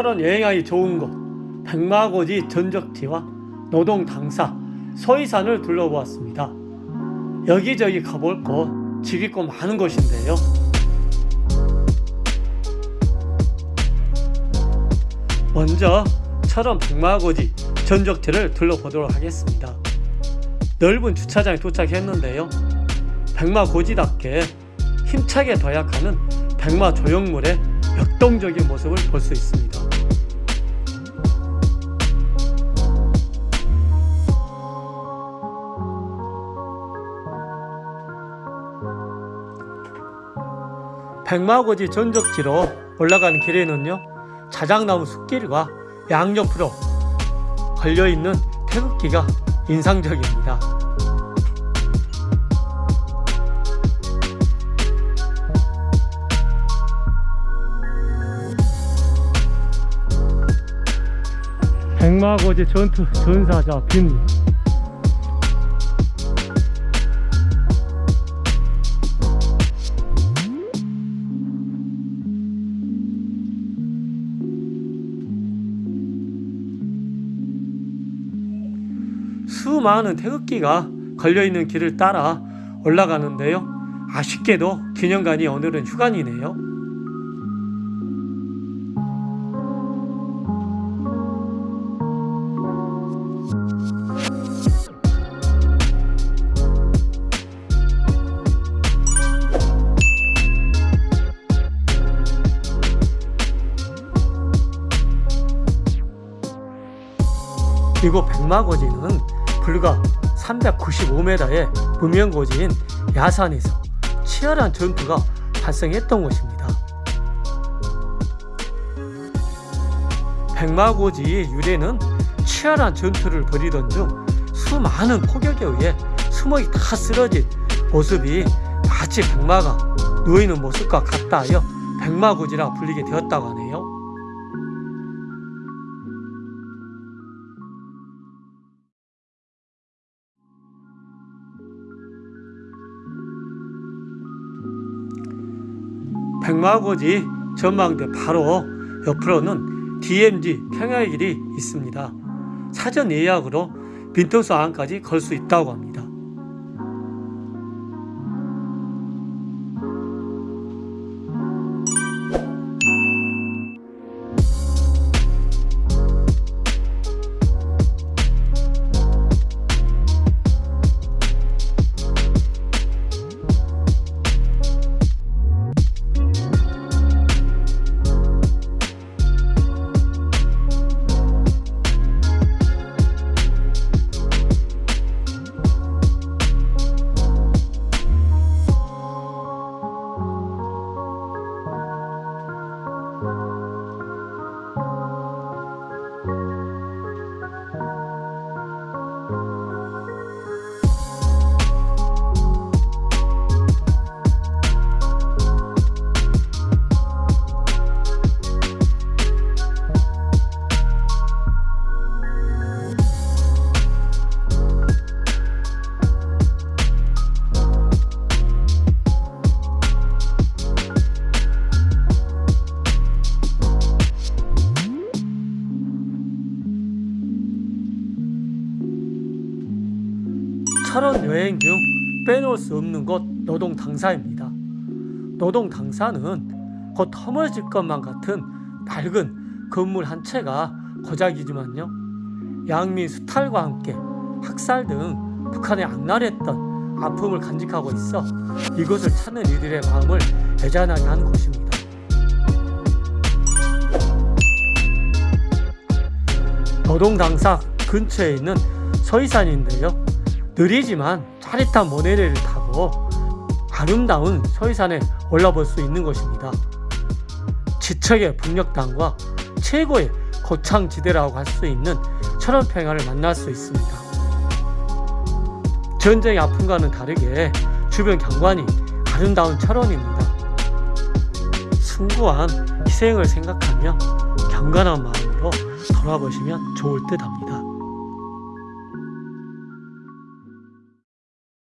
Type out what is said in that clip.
철원 여행하기 좋은 곳 백마고지 전적지와 노동 당사 서이산을 둘러보았습니다. 여기저기 가볼 곳 즐길 곳 많은 곳인데요. 먼저 철원 백마고지 전적지를 둘러보도록 하겠습니다. 넓은 주차장에 도착했는데요. 백마고지답게 힘차게 도약하는 백마 조형물의 역동적인 모습을 볼 수 있습니다. 백마고지 전적지로 올라가는 길에는요 자작나무 숲길과 양옆으로 걸려있는 태극기가 인상적입니다. 백마고지 전투 전사자 빈 수많은 태극기가 걸려있는 길을 따라 올라가는데요. 아쉽게도 기념관이 오늘은 휴관이네요. 이곳 백마고지는 불과 395m의 무명고지인 야산에서 치열한 전투가 발생했던 곳입니다. 백마고지의 유래는 치열한 전투를 벌이던 중 수많은 폭격에 의해 수목이 다 쓰러진 모습이 마치 백마가 누워있는 모습과 같다 하여 백마고지라 불리게 되었다고 하네요. 백마고지 전망대 바로 옆으로는 DMZ 평야의 길이 있습니다. 사전 예약으로 빈통수 안까지 걸 수 있다고 합니다. 철원 여행 중 빼놓을 수 없는 곳 노동 당사입니다. 노동 당사는 곧 허물어질 것만 같은 밝은 건물 한 채가 고작이지만요. 양민 수탈과 함께 학살 등 북한의 악랄했던 아픔을 간직하고 있어 이곳을 찾는 이들의 마음을 애잔하게 하는 곳입니다. 노동 당사 근처에 있는 서이산인데요. 느리지만 짜릿한 모네레를 타고 아름다운 서이산에 올라볼 수 있는 곳입니다. 지척의 북녘당과 최고의 고창지대라고 할 수 있는 철원평야를 만날 수 있습니다. 전쟁의 아픔과는 다르게 주변 경관이 아름다운 철원입니다. 숭고한 희생을 생각하며 경건한 마음으로 돌아보시면 좋을 듯 합니다.